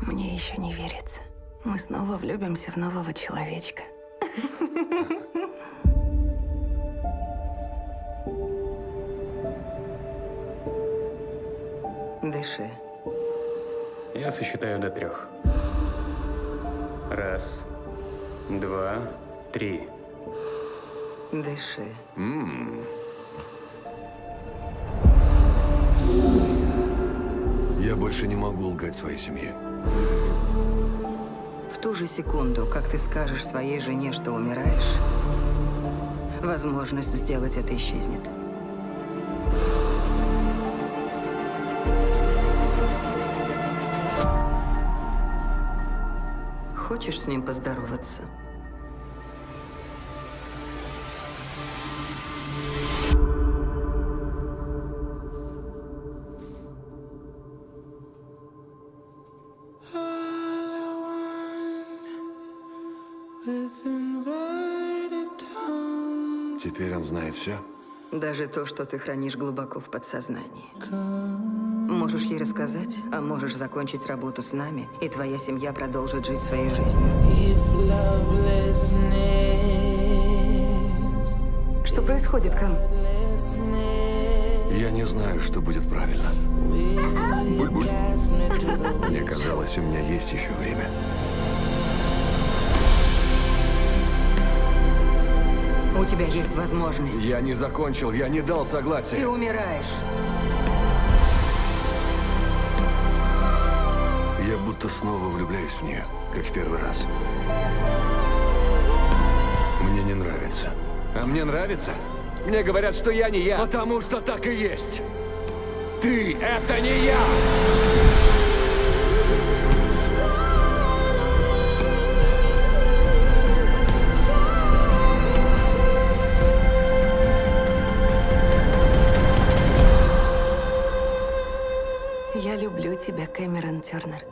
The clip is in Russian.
Мне еще не верится. Мы снова влюбимся в нового человечка. Дыши. Я сосчитаю до трех. Раз, два, три. Дыши. Я больше не могу лгать своей семье. В ту же секунду, как ты скажешь своей жене, что умираешь, возможность сделать это исчезнет. Хочешь с ним поздороваться? Теперь он знает все. Даже то, что ты хранишь глубоко в подсознании. Можешь ей рассказать, а можешь закончить работу с нами, и твоя семья продолжит жить своей жизнью. Что происходит, Кам? Я не знаю, что будет правильно. Буль-буль. Мне казалось, у меня есть еще время. Тебя есть возможность. Я не закончил, я не дал Ты согласия. умираешь. Я будто снова влюбляюсь в нее, как в первый раз. Мне не нравится. А мне нравится. Мне говорят, что я не я. Потому что так и есть. Ты — это не я! Я люблю тебя, Кэмерон Тернер.